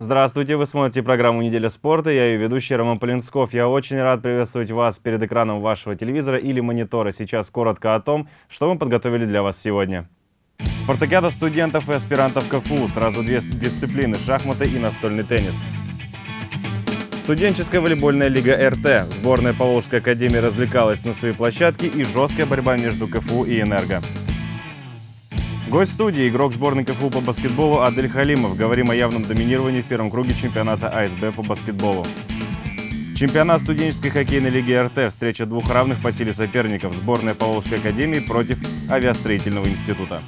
Здравствуйте, вы смотрите программу «Неделя спорта», я ее ведущий Роман Полинсков. Я очень рад приветствовать вас перед экраном вашего телевизора или монитора. Сейчас коротко о том, что мы подготовили для вас сегодня. Спартакиада студентов и аспирантов КФУ. Сразу две дисциплины – шахматы и настольный теннис. Студенческая волейбольная лига РТ. Сборная Поволжской академии развлекалась на своей площадке и жесткая борьба между КФУ и Энерго. Гость студии – игрок сборной КФУ по баскетболу Адель Халимов. Говорим о явном доминировании в первом круге чемпионата АСБ по баскетболу. Чемпионат студенческой хоккейной лиги РТ. Встреча двух равных по силе соперников. Сборная Поволжской академии против авиастроительного института.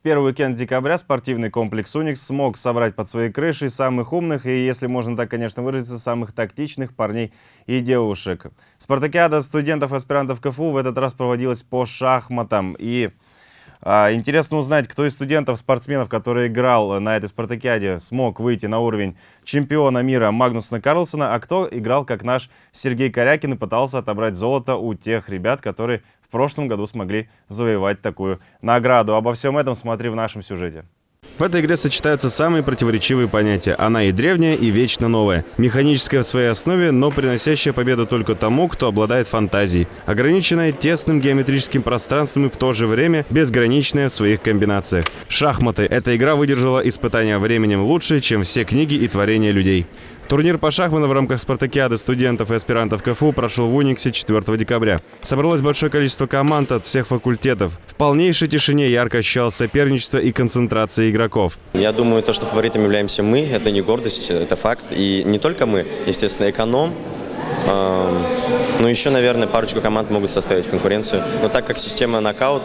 В первый уикенд декабря спортивный комплекс «Уникс» смог собрать под своей крышей самых умных и, если можно так, конечно, выразиться, самых тактичных парней и девушек. Спартакиада студентов-аспирантов КФУ в этот раз проводилась по шахматам. И а, интересно узнать, кто из студентов-спортсменов, который играл на этой спартакиаде, смог выйти на уровень чемпиона мира Магнусона Карлсона, а кто играл как наш Сергей Корякин и пытался отобрать золото у тех ребят, которые в прошлом году смогли завоевать такую награду. Обо всем этом смотри в нашем сюжете. В этой игре сочетаются самые противоречивые понятия. Она и древняя, и вечно новая. Механическая в своей основе, но приносящая победу только тому, кто обладает фантазией. Ограниченная тесным геометрическим пространством и в то же время безграничная в своих комбинациях. Шахматы. Эта игра выдержала испытания временем лучше, чем все книги и творения людей. Турнир по шахматам в рамках спартакиады студентов и аспирантов КФУ прошел в Униксе 4 декабря. Собралось большое количество команд от всех факультетов. В полнейшей тишине ярко ощущалось соперничество и концентрация игроков. Я думаю, то, что фаворитом являемся мы, это не гордость, это факт. И не только мы, естественно, эконом, ну, еще, наверное, парочку команд могут составить конкуренцию. Но так как система нокаут,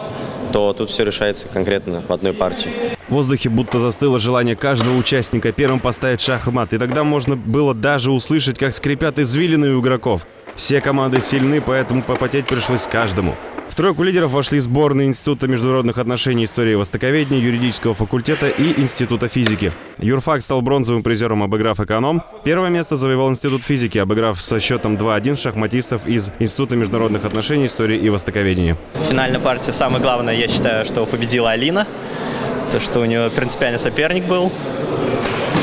то тут все решается конкретно в одной партии. В воздухе будто застыло желание каждого участника первым поставить шахмат. И тогда можно было даже услышать, как скрипят извилины у игроков. Все команды сильны, поэтому попотеть пришлось каждому тройку лидеров вошли сборные Института международных отношений, истории и востоковедения, юридического факультета и Института физики. Юрфак стал бронзовым призером, обыграв эконом. Первое место завоевал Институт физики, обыграв со счетом 2-1 шахматистов из Института международных отношений, истории и востоковедения. Финальная партия, самое главное, я считаю, что победила Алина. То, что у нее принципиальный соперник был.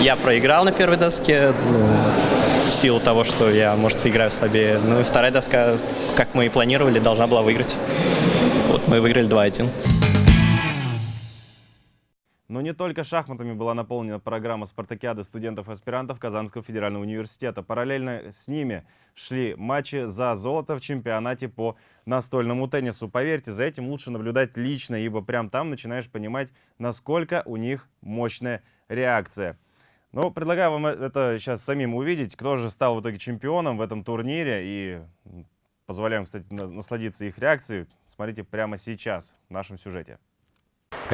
Я проиграл на первой доске. Ну, в силу того, что я, может, играю слабее. Ну и вторая доска, как мы и планировали, должна была выиграть. Вот мы выиграли 2-1. Но не только шахматами была наполнена программа спартакиады студентов-аспирантов Казанского федерального университета. Параллельно с ними шли матчи за золото в чемпионате по настольному теннису. Поверьте, за этим лучше наблюдать лично, ибо прям там начинаешь понимать, насколько у них мощная реакция. Ну, предлагаю вам это сейчас самим увидеть, кто же стал в итоге чемпионом в этом турнире. И позволяем, кстати, насладиться их реакцией. Смотрите прямо сейчас в нашем сюжете.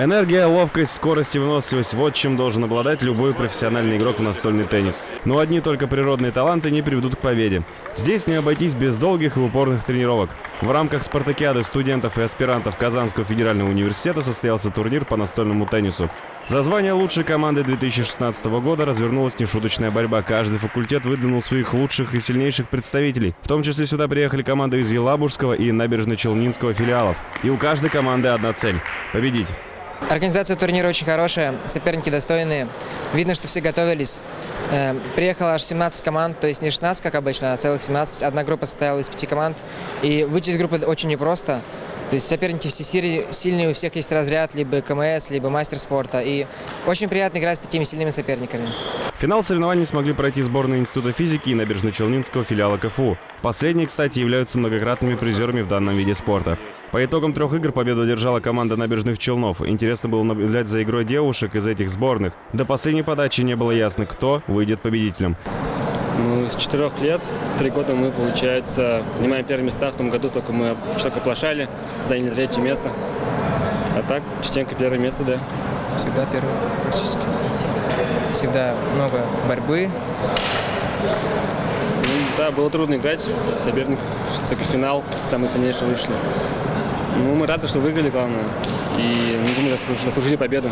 Энергия, ловкость, скорость и выносливость – вот чем должен обладать любой профессиональный игрок в настольный теннис. Но одни только природные таланты не приведут к победе. Здесь не обойтись без долгих и упорных тренировок. В рамках спартакиады студентов и аспирантов Казанского федерального университета состоялся турнир по настольному теннису. За звание лучшей команды 2016 года развернулась нешуточная борьба. Каждый факультет выдвинул своих лучших и сильнейших представителей. В том числе сюда приехали команды из Елабужского и Набережно-Челнинского филиалов. И у каждой команды одна цель – победить. Организация турнира очень хорошая, соперники достойные. Видно, что все готовились. Э, приехало аж 17 команд, то есть не 16, как обычно, а целых 17. Одна группа состояла из пяти команд. И выйти из группы очень непросто. То есть соперники все сильные, у всех есть разряд, либо КМС, либо мастер спорта. И очень приятно играть с такими сильными соперниками. финал соревнований смогли пройти сборные Института физики и Набережно-Челнинского филиала КФУ. Последние, кстати, являются многократными призерами в данном виде спорта. По итогам трех игр победу одержала команда набережных Челнов. Интересно было наблюдать за игрой девушек из этих сборных. До последней подачи не было ясно, кто выйдет победителем. Ну, с четырех лет, три года мы, получается, занимаем первые места. В том году только мы только оплошали, заняли третье место. А так, частенько первое место, да. Всегда первое, практически. Всегда много борьбы. Ну, да, было трудно играть. Соперник в финал, самый сильнейший вышли. Ну, мы рады, что выиграли, главное. И, ну, думаю, заслужили победу.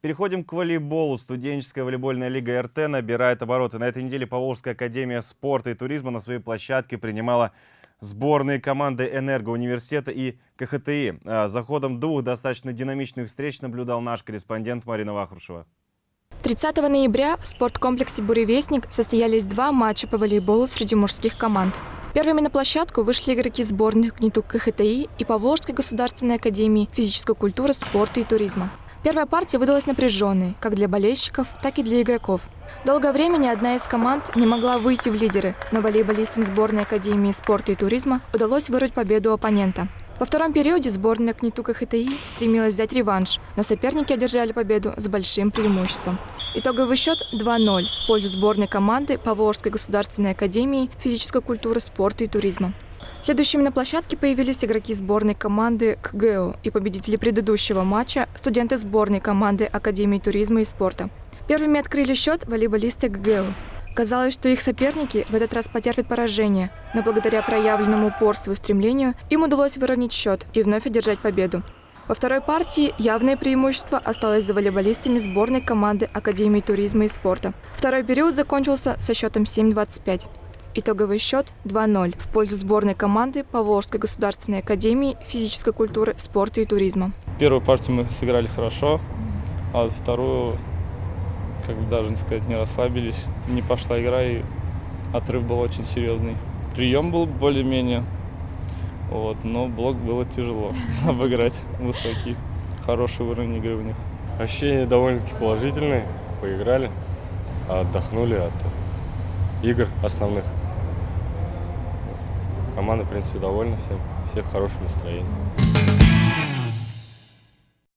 Переходим к волейболу. Студенческая волейбольная лига РТ набирает обороты. На этой неделе Поволжская академия спорта и туризма на своей площадке принимала сборные команды «Энергоуниверситета» и КХТИ. А За ходом двух достаточно динамичных встреч наблюдал наш корреспондент Марина Вахрушева. 30 ноября в спорткомплексе «Буревестник» состоялись два матча по волейболу среди мужских команд. Первыми на площадку вышли игроки сборных ГНИТУ КХТИ и Поволжской государственной академии физической культуры, спорта и туризма. Первая партия выдалась напряженной, как для болельщиков, так и для игроков. Долгое время ни одна из команд не могла выйти в лидеры, но волейболистам сборной Академии спорта и туризма удалось вырвать победу оппонента. Во втором периоде сборная КНИТУ КХТИ стремилась взять реванш, но соперники одержали победу с большим преимуществом. Итоговый счет 2-0 в пользу сборной команды Поволжской государственной академии физической культуры, спорта и туризма. Следующими на площадке появились игроки сборной команды КГУ и победители предыдущего матча – студенты сборной команды Академии туризма и спорта. Первыми открыли счет волейболисты КГУ. Казалось, что их соперники в этот раз потерпят поражение, но благодаря проявленному упорству и стремлению им удалось выровнять счет и вновь одержать победу. Во второй партии явное преимущество осталось за волейболистами сборной команды Академии туризма и спорта. Второй период закончился со счетом 7-25. Итоговый счет 2-0 в пользу сборной команды Поволжской государственной академии физической культуры, спорта и туризма. Первую партию мы сыграли хорошо, а вот вторую, как бы даже не сказать, не расслабились. Не пошла игра, и отрыв был очень серьезный. Прием был более-менее, вот, но блок было тяжело обыграть высокий. Хороший уровень игры у них. Ощущения довольно-таки положительные. Поиграли, отдохнули от игр основных. Команда, в принципе, довольна всем. Все в хорошем настроении.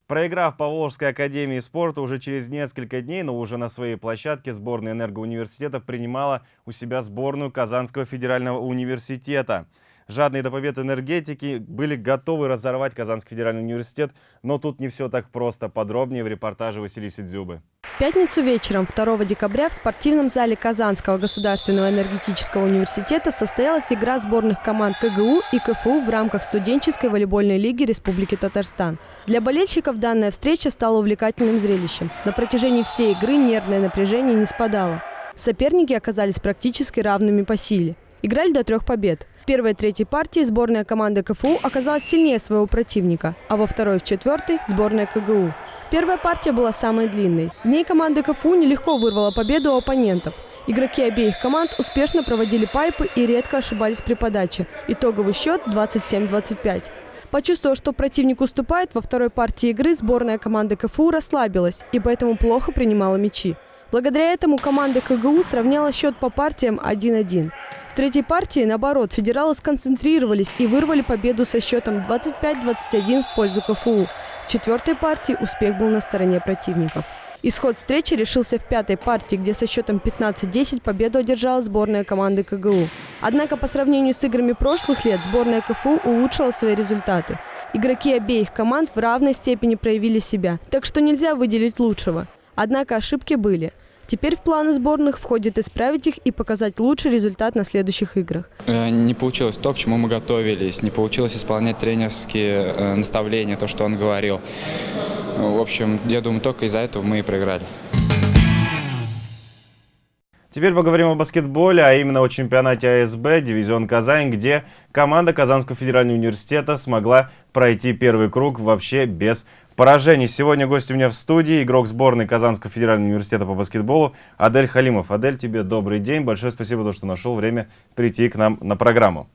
Проиграв по Волжской академии спорта уже через несколько дней, но уже на своей площадке сборная энергоуниверситета принимала у себя сборную Казанского федерального университета. Жадные до побед энергетики были готовы разорвать Казанский федеральный университет, но тут не все так просто. Подробнее в репортаже Василисы Дзюбы. В пятницу вечером 2 декабря в спортивном зале Казанского государственного энергетического университета состоялась игра сборных команд КГУ и КФУ в рамках студенческой волейбольной лиги Республики Татарстан. Для болельщиков данная встреча стала увлекательным зрелищем. На протяжении всей игры нервное напряжение не спадало. Соперники оказались практически равными по силе. Играли до трех побед. В первой третьей партии сборная команды КФУ оказалась сильнее своего противника, а во второй и в четвертой – сборная КГУ. Первая партия была самой длинной. В ней команда КФУ нелегко вырвала победу у оппонентов. Игроки обеих команд успешно проводили пайпы и редко ошибались при подаче. Итоговый счет 27-25. Почувствовав, что противник уступает, во второй партии игры сборная команды КФУ расслабилась и поэтому плохо принимала мячи. Благодаря этому команда КГУ сравняла счет по партиям 1-1. В третьей партии, наоборот, федералы сконцентрировались и вырвали победу со счетом 25-21 в пользу КФУ. В четвертой партии успех был на стороне противников. Исход встречи решился в пятой партии, где со счетом 15-10 победу одержала сборная команды КГУ. Однако по сравнению с играми прошлых лет сборная КФУ улучшила свои результаты. Игроки обеих команд в равной степени проявили себя, так что нельзя выделить лучшего. Однако ошибки были – Теперь в планы сборных входит исправить их и показать лучший результат на следующих играх. Э, не получилось то, к чему мы готовились, не получилось исполнять тренерские э, наставления, то, что он говорил. В общем, я думаю, только из-за этого мы и проиграли. Теперь поговорим о баскетболе, а именно о чемпионате АСБ «Дивизион Казань», где команда Казанского федерального университета смогла пройти первый круг вообще без поражений. Сегодня гость у меня в студии, игрок сборной Казанского федерального университета по баскетболу Адель Халимов. Адель, тебе добрый день. Большое спасибо, что нашел время прийти к нам на программу.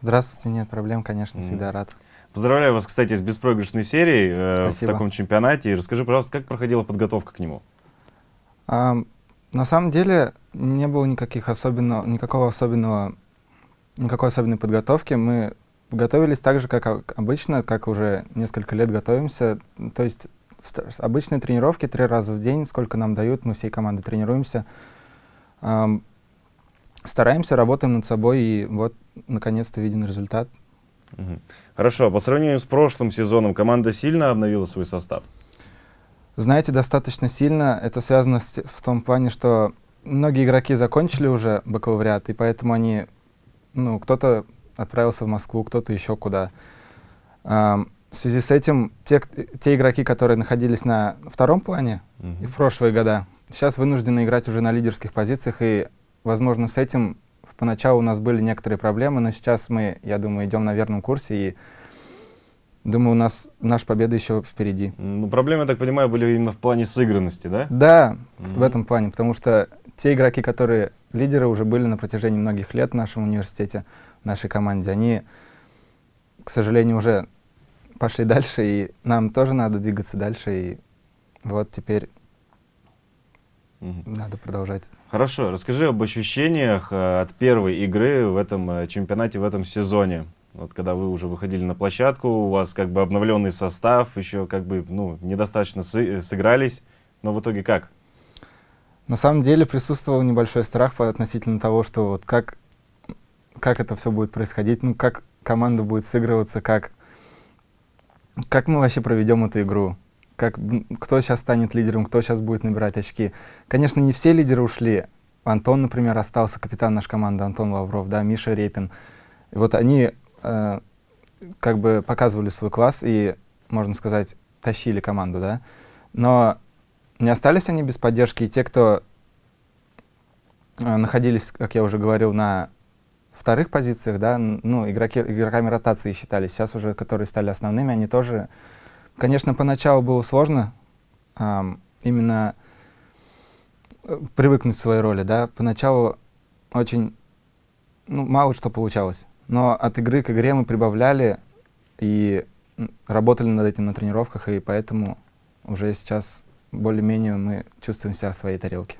Здравствуйте, нет проблем, конечно, всегда рад. Поздравляю вас, кстати, с беспроигрышной серией э, в таком чемпионате. Расскажи, пожалуйста, как проходила подготовка к нему? А, на самом деле не было никаких особенного, никакого особенного, никакой особенной подготовки. Мы Готовились так же, как обычно, как уже несколько лет готовимся. То есть обычные тренировки три раза в день, сколько нам дают, мы всей командой тренируемся. Эм, стараемся, работаем над собой, и вот, наконец-то, виден результат. Угу. Хорошо, а по сравнению с прошлым сезоном команда сильно обновила свой состав? Знаете, достаточно сильно. Это связано с, в том плане, что многие игроки закончили уже бакалавриат, и поэтому они, ну, кто-то отправился в Москву, кто-то еще куда. В связи с этим те, те игроки, которые находились на втором плане mm -hmm. в прошлые года, сейчас вынуждены играть уже на лидерских позициях, и, возможно, с этим поначалу у нас были некоторые проблемы, но сейчас мы, я думаю, идем на верном курсе и думаю, у нас наша победа еще впереди. Ну, проблемы, я так понимаю, были именно в плане сыгранности, да? Да, в этом плане, потому что те игроки, которые лидеры уже были на протяжении многих лет в нашем университете, в нашей команде, они, к сожалению, уже пошли дальше, и нам тоже надо двигаться дальше, и вот теперь надо продолжать. Хорошо, расскажи об ощущениях э, от первой игры в этом э, чемпионате, в этом сезоне. Вот когда вы уже выходили на площадку, у вас как бы обновленный состав, еще как бы ну, недостаточно сы сыгрались, но в итоге как? На самом деле присутствовал небольшой страх относительно того, что вот как, как это все будет происходить, ну как команда будет сыгрываться, как, как мы вообще проведем эту игру, как, кто сейчас станет лидером, кто сейчас будет набирать очки. Конечно, не все лидеры ушли. Антон, например, остался, капитан нашей команды, Антон Лавров, да, Миша Репин. И вот они э, как бы показывали свой класс и, можно сказать, тащили команду, да. Но не остались они без поддержки, и те, кто э, находились, как я уже говорил, на вторых позициях, да, ну, игроки, игроками ротации считались, сейчас уже, которые стали основными, они тоже, конечно, поначалу было сложно э, именно привыкнуть к своей роли, да, поначалу очень, ну, мало что получалось, но от игры к игре мы прибавляли и работали над этим на тренировках, и поэтому уже сейчас более-менее мы чувствуем себя в своей тарелке.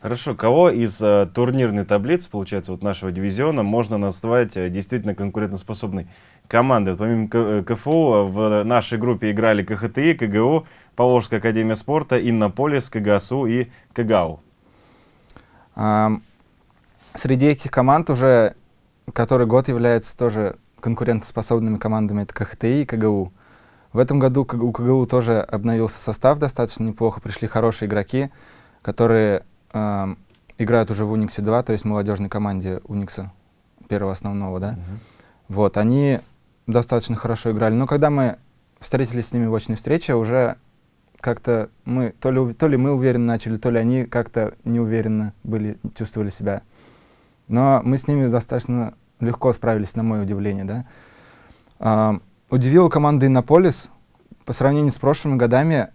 Хорошо, кого из э, турнирной таблицы, получается, вот нашего дивизиона можно назвать э, действительно конкурентоспособной командой? Вот помимо К, КФУ в нашей группе играли КХТИ, КГУ, Поволжская академия спорта, Иннополис, КГСУ и КГАУ. А, среди этих команд уже который год является тоже конкурентоспособными командами, это КХТИ и КГУ. В этом году у КГУ тоже обновился состав достаточно неплохо, пришли хорошие игроки, которые э, играют уже в Униксе 2, то есть молодежной команде Уникса, первого основного, да. Uh-huh. Вот, они достаточно хорошо играли. Но когда мы встретились с ними в очной встрече, уже как-то мы, то ли, то ли мы уверенно начали, то ли они как-то неуверенно были, чувствовали себя. Но мы с ними достаточно легко справились, на мое удивление. Да? А, удивила команда Иннополис. По сравнению с прошлыми годами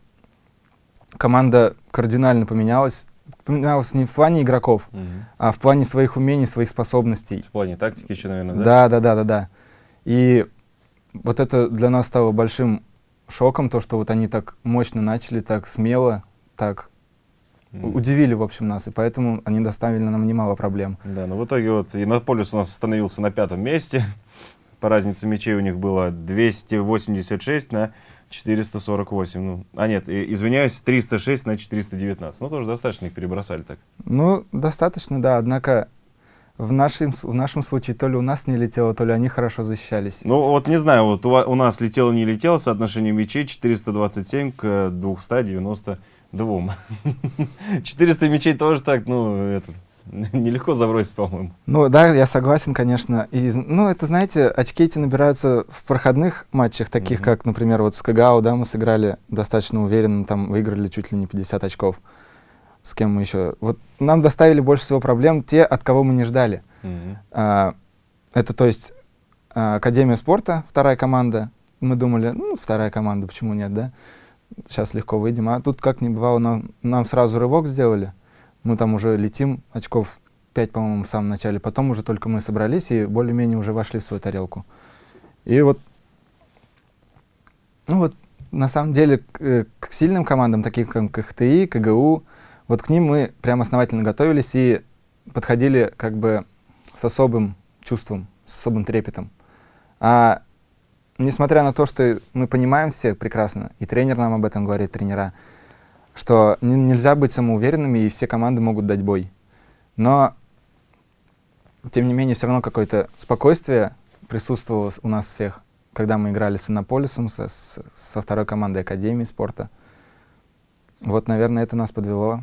команда кардинально поменялась. Поменялась не в плане игроков, угу. а в плане своих умений, своих способностей. В плане тактики еще, наверное, да? Да, да, да, да, да. И вот это для нас стало большим шоком, то, что вот они так мощно начали, так смело, так. Удивили, в общем, нас, и поэтому они доставили нам немало проблем. Да, но в итоге вот Иннополис у нас остановился на пятом месте. По разнице мячей у них было 286 на 448. Ну, а нет, извиняюсь, 306 на 419. Ну, тоже достаточно их перебросали так. Ну, достаточно, да. Однако в нашем, в нашем случае то ли у нас не летело, то ли они хорошо защищались. Ну, вот не знаю, вот у, у нас летело, не летело, соотношение мячей 427 к 290 двум. 400 мячей тоже так, ну, это, нелегко забросить, по-моему. Ну, да, я согласен, конечно. И, ну, это, знаете, очки эти набираются в проходных матчах, таких mm -hmm. как, например, вот с Кагао, да, мы сыграли достаточно уверенно, там выиграли чуть ли не 50 очков. С кем мы еще? Вот нам доставили больше всего проблем те, от кого мы не ждали. Mm -hmm. а, это, то есть, а, Академия спорта, вторая команда. Мы думали, ну, вторая команда, почему нет, да? Сейчас легко выйдем. А тут как ни бывало, нам, нам сразу рывок сделали. Мы там уже летим, очков 5, по-моему, в самом начале. Потом уже только мы собрались и более-менее уже вошли в свою тарелку. И вот, ну вот, на самом деле, к, э, к сильным командам, таким как КХТИ, КГУ, вот к ним мы прям основательно готовились и подходили как бы с особым чувством, с особым трепетом. А несмотря на то, что мы понимаем все прекрасно, и тренер нам об этом говорит, тренера, что нельзя быть самоуверенными, и все команды могут дать бой. Но, тем не менее, все равно какое-то спокойствие присутствовало у нас всех, когда мы играли с Иннополисом, со, со второй командой Академии спорта. Вот, наверное, это нас подвело.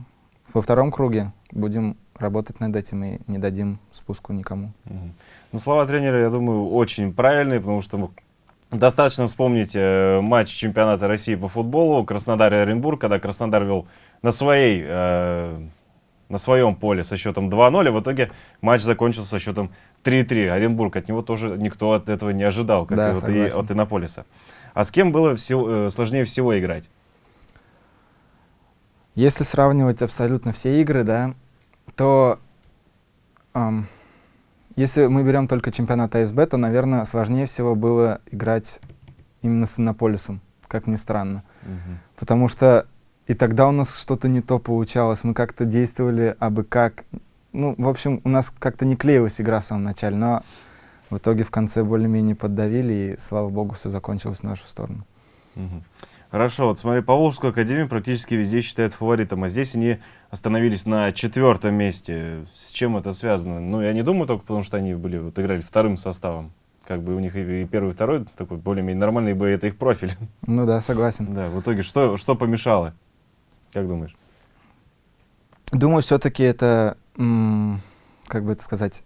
Во втором круге будем работать над этим и не дадим спуску никому. Ну, слова тренера, я думаю, очень правильные, потому что Достаточно вспомнить э, матч чемпионата России по футболу Краснодар и Оренбург, когда Краснодар вел на своей, э, на своем поле со счетом 2-0, и в итоге матч закончился со счетом 3-3. Оренбург, от него тоже никто от этого не ожидал, как Да, и вот и от Иннополиса. А с кем было всего- э, сложнее всего играть? Если сравнивать абсолютно все игры, да, то ам, если мы берем только чемпионат АСБ, то, наверное, сложнее всего было играть именно с Иннополисом, как ни странно. Потому что и тогда у нас что-то не то получалось, мы как-то действовали абы как. Ну, в общем, у нас как-то не клеилась игра в самом начале, но в итоге в конце более-менее поддавили, и, слава богу, все закончилось в нашу сторону. Хорошо, вот смотри, Поволжскую академию практически везде считают фаворитом, а здесь они остановились на четвертом месте. С чем это связано? Ну, я не думаю только потому, что они были, вот, играли вторым составом. Как бы у них и, и первый, и второй такой более-менее нормальный, бы это их профиль. Ну да, согласен. Да, в итоге что, что помешало? Как думаешь? Думаю, все-таки это, как бы это сказать,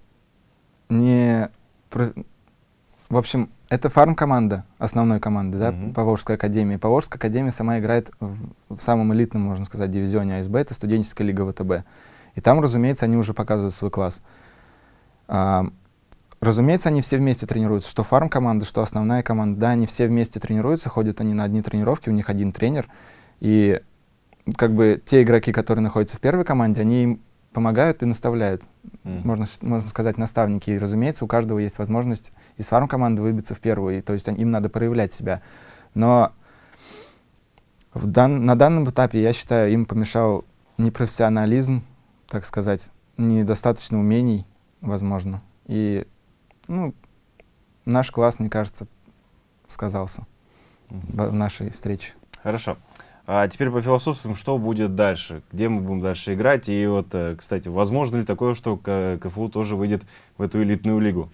не... В общем, это фарм-команда, основной команды, да, Мгм. Поволжской академии. Поволжская академия сама играет в, в самом элитном, можно сказать, дивизионе АСБ, это студенческая лига ВТБ. И там, разумеется, они уже показывают свой класс. А, разумеется, они все вместе тренируются, что фарм-команда, что основная команда, да, они все вместе тренируются, ходят они на одни тренировки, у них один тренер, и как бы те игроки, которые находятся в первой команде, они им помогают и наставляют. Мгм. Можно, можно сказать, наставники. И, разумеется, у каждого есть возможность из фарм-команды выбиться в первую. И, то есть им надо проявлять себя. Но в дан- на данном этапе, я считаю, им помешал непрофессионализм, так сказать, недостаточно умений, возможно. И ну, наш класс, мне кажется, сказался в, в нашей встрече. Хорошо. А теперь по философствам, что будет дальше? Где мы будем дальше играть? И вот, э, кстати, возможно ли такое, что КФУ тоже выйдет в эту элитную лигу?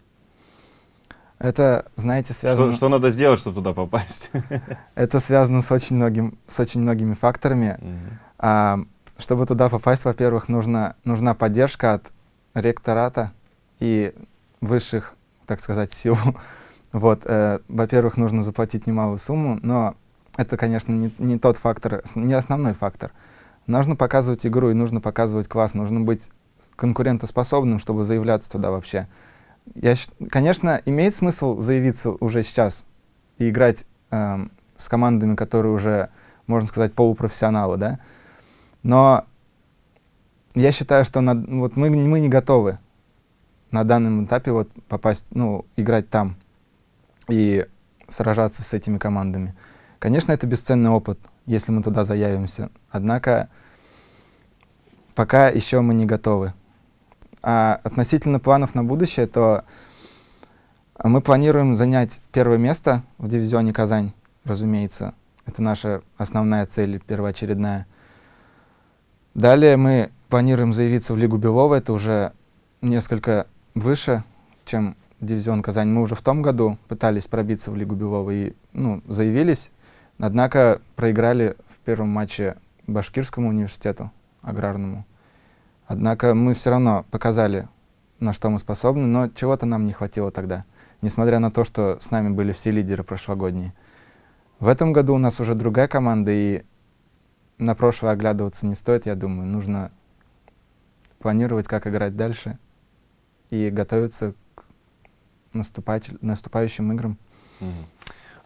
Это, знаете, связано... Что, что надо сделать, чтобы туда попасть? Это связано с очень, многим, с очень многими факторами. А, чтобы туда попасть, во-первых, нужно, нужна поддержка от ректората и высших, так сказать, сил. Вот, э, во-первых, нужно заплатить немалую сумму, но это, конечно, не, не тот фактор, не основной фактор. Нужно показывать игру и нужно показывать класс, нужно быть конкурентоспособным, чтобы заявляться туда вообще. Я, конечно, имеет смысл заявиться уже сейчас и играть эм, с командами, которые уже, можно сказать, полупрофессионалы, да. Но я считаю, что на- вот мы, мы не готовы на данном этапе вот попасть, ну, играть там и сражаться с этими командами. Конечно, это бесценный опыт, если мы туда заявимся. Однако пока еще мы не готовы. А относительно планов на будущее, то мы планируем занять первое место в дивизионе Казань, разумеется. Это наша основная цель, первоочередная. Далее мы планируем заявиться в Лигу Белова. Это уже несколько выше, чем дивизион Казань. Мы уже в том году пытались пробиться в Лигу Белова и ну, заявились, однако проиграли в первом матче Башкирскому университету аграрному. Однако мы все равно показали, на что мы способны, но чего-то нам не хватило тогда, несмотря на то, что с нами были все лидеры прошлогодние. В этом году у нас уже другая команда, и на прошлое оглядываться не стоит, я думаю. Нужно планировать, как играть дальше, и готовиться к наступающим играм. Мгм.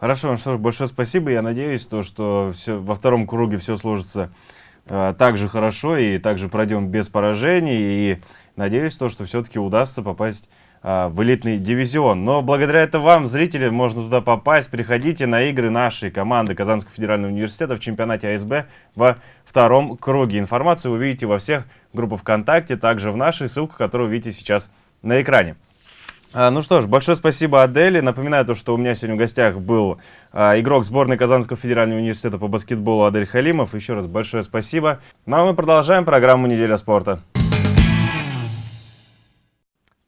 Хорошо, ну что ж, большое спасибо. Я надеюсь, то, что все, во втором круге все сложится э, так же хорошо и также пройдем без поражений. И надеюсь, то, что все-таки удастся попасть э, в элитный дивизион. Но благодаря это вам, зрители, можно туда попасть. Приходите на игры нашей команды Казанского федерального университета в чемпионате АСБ во втором круге. Информацию вы увидите во всех группах ВКонтакте, также в нашей, ссылку, которую видите сейчас на экране. А, Ну что ж, большое спасибо Адели. Напоминаю, то, что у меня сегодня в гостях был а, игрок сборной Казанского федерального университета по баскетболу Адель Халимов. Еще раз большое спасибо. Ну а мы продолжаем программу «Неделя спорта».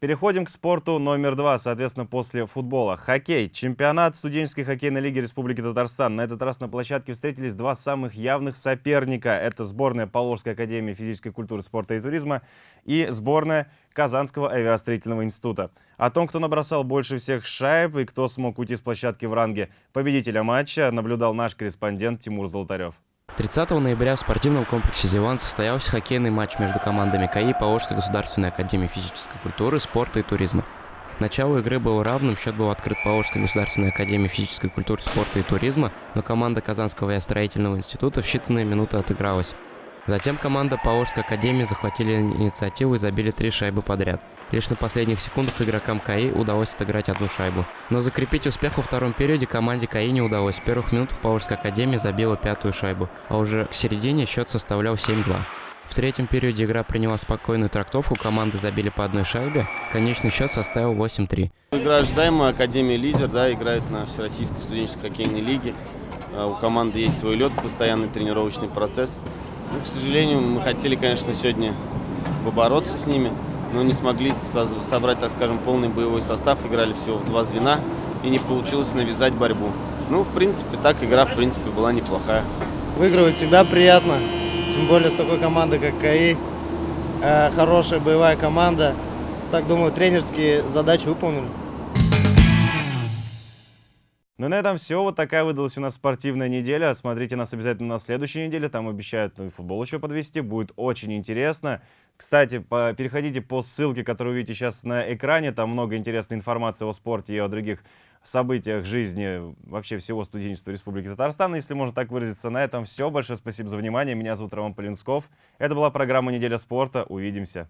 Переходим к спорту номер два, соответственно, после футбола. Хоккей. Чемпионат студенческой хоккейной лиги Республики Татарстан. На этот раз на площадке встретились два самых явных соперника. Это сборная Поволжской академии физической культуры, спорта и туризма и сборная Казанского авиастроительного института. О том, кто набросал больше всех шайб и кто смог уйти с площадки в ранге победителя матча, наблюдал наш корреспондент Тимур Золотарев. 30 ноября в спортивном комплексе «Зиван» состоялся хоккейный матч между командами КАИ Поволжской государственной академии физической культуры, спорта и туризма. Начало игры было равным, счет был открыт Поволжской государственной академией физической культуры, спорта и туризма, но команда Казанского строительного института в считанные минуты отыгралась. Затем команда Поволжской академии захватили инициативу и забили три шайбы подряд. Лишь на последних секундах игрокам КАИ удалось отыграть одну шайбу. Но закрепить успех во втором периоде команде КАИ не удалось. В первых минутах Поволжская академия забила пятую шайбу, а уже к середине счет составлял 7-2. В третьем периоде игра приняла спокойную трактовку, команды забили по одной шайбе, конечный счет составил 8-3. Игра ожидаемая, Академия лидер, да, играет на Всероссийской студенческой хоккейной лиге. А, у команды есть свой лед, постоянный тренировочный процесс. Ну, к сожалению, мы хотели, конечно, сегодня побороться с ними, но не смогли собрать, так скажем, полный боевой состав, играли всего в два звена, и не получилось навязать борьбу. Ну, в принципе, так игра, в принципе, была неплохая. Выигрывать всегда приятно, тем более с такой командой, как КАИ. Э, хорошая боевая команда. Так, думаю, тренерские задачи выполнены. Ну и на этом все. Вот такая выдалась у нас спортивная неделя. Смотрите нас обязательно на следующей неделе. Там обещают ну, футбол еще подвести. Будет очень интересно. Кстати, по, переходите по ссылке, которую вы видите сейчас на экране. Там много интересной информации о спорте и о других событиях жизни вообще всего студенчества Республики Татарстан. Если можно так выразиться, на этом все. Большое спасибо за внимание. Меня зовут Роман Полинсков. Это была программа «Неделя спорта». Увидимся.